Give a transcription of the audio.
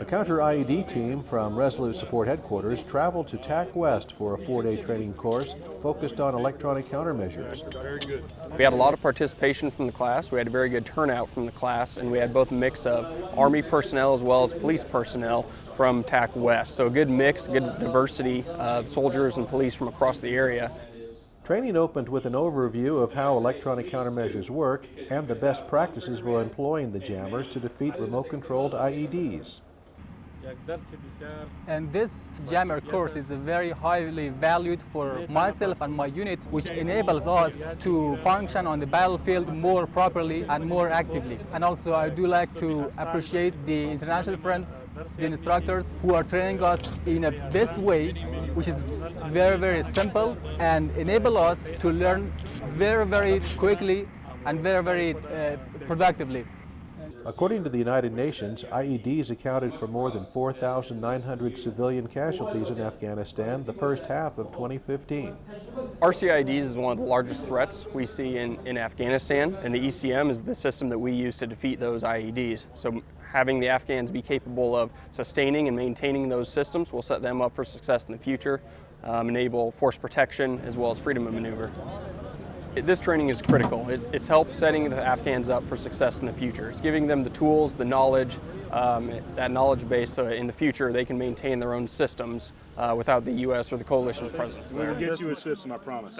A counter IED team from Resolute Support Headquarters traveled to TAC West for a four-day training course focused on electronic countermeasures. We had a lot of participation from the class, we had a very good turnout from the class, and we had both a mix of Army personnel as well as police personnel from TAC West. So a good mix, good diversity of soldiers and police from across the area. Training opened with an overview of how electronic countermeasures work and the best practices for employing the jammers to defeat remote-controlled IEDs. And this jammer course is very highly valued for myself and my unit, which enables us to function on the battlefield more properly and more actively. And also I do like to appreciate the international friends, the instructors who are training us in a best way, which is very, very simple and enable us to learn very, very quickly and very, very uh, productively. According to the United Nations, IEDs accounted for more than 4,900 civilian casualties in Afghanistan the first half of 2015. RCIEDs is one of the largest threats we see in, in Afghanistan, and the ECM is the system that we use to defeat those IEDs. So having the Afghans be capable of sustaining and maintaining those systems will set them up for success in the future, um, enable force protection as well as freedom of maneuver. This training is critical. It, it's helped setting the Afghans up for success in the future. It's giving them the tools, the knowledge, um, that knowledge base so in the future they can maintain their own systems uh, without the U.S. or the coalition's presence there. We'll get you a system, I promise.